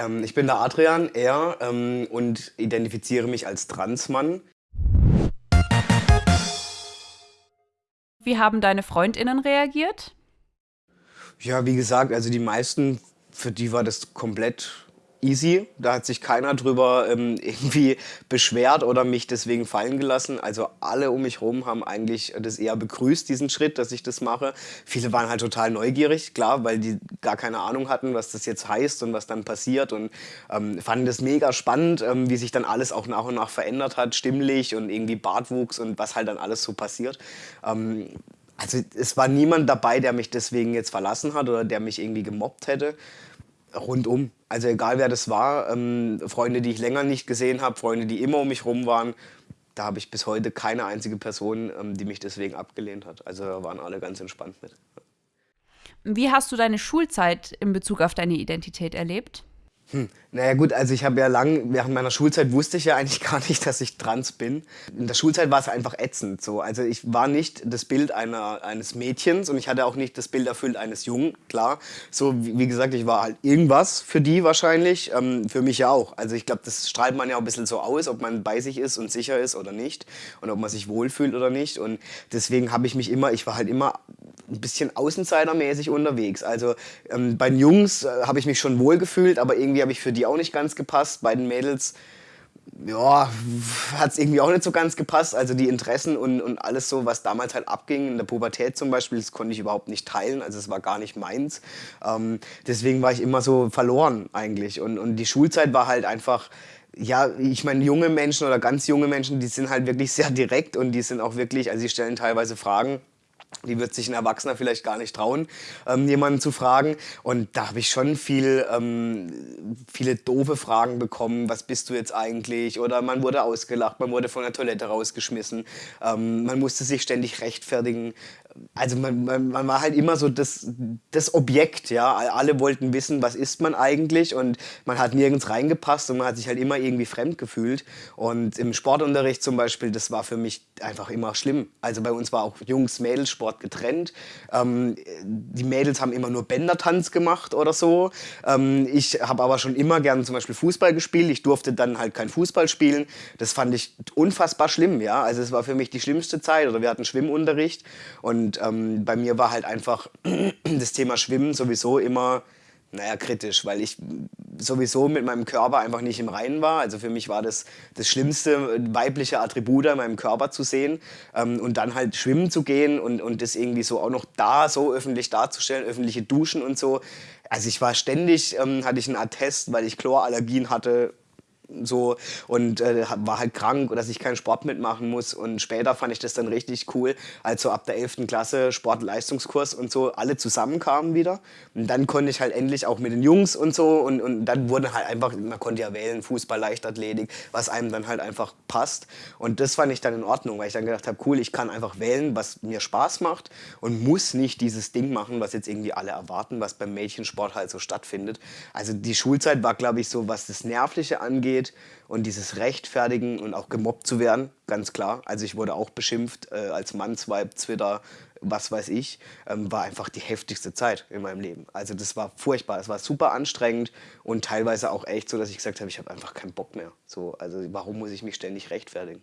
Ähm, ich bin der Adrian, er, ähm, und identifiziere mich als Transmann. Wie haben deine FreundInnen reagiert? Ja, wie gesagt, also die meisten, für die war das komplett easy. Da hat sich keiner drüber ähm, irgendwie beschwert oder mich deswegen fallen gelassen. Also alle um mich herum haben eigentlich das eher begrüßt, diesen Schritt, dass ich das mache. Viele waren halt total neugierig, klar, weil die gar keine Ahnung hatten, was das jetzt heißt und was dann passiert und ähm, fanden das mega spannend, ähm, wie sich dann alles auch nach und nach verändert hat, stimmlich und irgendwie Bartwuchs und was halt dann alles so passiert. Ähm, also es war niemand dabei, der mich deswegen jetzt verlassen hat oder der mich irgendwie gemobbt hätte rundum. Also egal wer das war, ähm, Freunde, die ich länger nicht gesehen habe, Freunde, die immer um mich rum waren, da habe ich bis heute keine einzige Person, ähm, die mich deswegen abgelehnt hat. Also waren alle ganz entspannt mit. Wie hast du deine Schulzeit in Bezug auf deine Identität erlebt? Hm. Naja gut, also ich habe ja lang, während meiner Schulzeit wusste ich ja eigentlich gar nicht, dass ich trans bin. In der Schulzeit war es einfach ätzend so. Also ich war nicht das Bild einer, eines Mädchens und ich hatte auch nicht das Bild erfüllt eines Jungen, klar. So, wie, wie gesagt, ich war halt irgendwas für die wahrscheinlich, ähm, für mich ja auch. Also ich glaube, das strahlt man ja auch ein bisschen so aus, ob man bei sich ist und sicher ist oder nicht und ob man sich wohlfühlt oder nicht. Und deswegen habe ich mich immer, ich war halt immer ein bisschen außenseitermäßig unterwegs. Also ähm, bei den Jungs äh, habe ich mich schon wohl gefühlt, aber irgendwie habe ich für die auch nicht ganz gepasst. Bei den Mädels ja, hat es irgendwie auch nicht so ganz gepasst. Also die Interessen und, und alles so, was damals halt abging, in der Pubertät zum Beispiel, das konnte ich überhaupt nicht teilen. Also es war gar nicht meins. Ähm, deswegen war ich immer so verloren eigentlich. Und, und die Schulzeit war halt einfach ja, ich meine, junge Menschen oder ganz junge Menschen, die sind halt wirklich sehr direkt und die sind auch wirklich, also sie stellen teilweise Fragen, die wird sich ein Erwachsener vielleicht gar nicht trauen, ähm, jemanden zu fragen. Und da habe ich schon viel, ähm, viele doofe Fragen bekommen. Was bist du jetzt eigentlich? Oder man wurde ausgelacht, man wurde von der Toilette rausgeschmissen. Ähm, man musste sich ständig rechtfertigen also man, man, man, war halt immer so das, das Objekt, ja. Alle wollten wissen, was ist man eigentlich und man hat nirgends reingepasst und man hat sich halt immer irgendwie fremd gefühlt. Und im Sportunterricht zum Beispiel, das war für mich einfach immer schlimm. Also bei uns war auch Jungs-Mädels-Sport getrennt. Ähm, die Mädels haben immer nur Bändertanz gemacht oder so. Ähm, ich habe aber schon immer gern zum Beispiel Fußball gespielt. Ich durfte dann halt kein Fußball spielen. Das fand ich unfassbar schlimm, ja. Also es war für mich die schlimmste Zeit. Oder wir hatten Schwimmunterricht und und ähm, bei mir war halt einfach das Thema Schwimmen sowieso immer, naja, kritisch, weil ich sowieso mit meinem Körper einfach nicht im Reinen war. Also für mich war das das schlimmste weibliche Attribut in meinem Körper zu sehen. Ähm, und dann halt schwimmen zu gehen und, und das irgendwie so auch noch da so öffentlich darzustellen, öffentliche Duschen und so. Also ich war ständig, ähm, hatte ich einen Attest, weil ich Chlorallergien hatte so und äh, war halt krank, dass ich keinen Sport mitmachen muss. Und später fand ich das dann richtig cool, als so ab der 11. Klasse Sportleistungskurs und so alle zusammenkamen wieder. Und dann konnte ich halt endlich auch mit den Jungs und so und, und dann wurde halt einfach, man konnte ja wählen, Fußball, Leichtathletik, was einem dann halt einfach passt. Und das fand ich dann in Ordnung, weil ich dann gedacht habe, cool, ich kann einfach wählen, was mir Spaß macht und muss nicht dieses Ding machen, was jetzt irgendwie alle erwarten, was beim Mädchensport halt so stattfindet. Also die Schulzeit war, glaube ich, so, was das Nervliche angeht, geht und dieses Rechtfertigen und auch gemobbt zu werden, ganz klar. Also ich wurde auch beschimpft äh, als Mannsweib, Twitter, was weiß ich, ähm, war einfach die heftigste Zeit in meinem Leben. Also das war furchtbar, es war super anstrengend und teilweise auch echt so, dass ich gesagt habe, ich habe einfach keinen Bock mehr. So, also warum muss ich mich ständig rechtfertigen?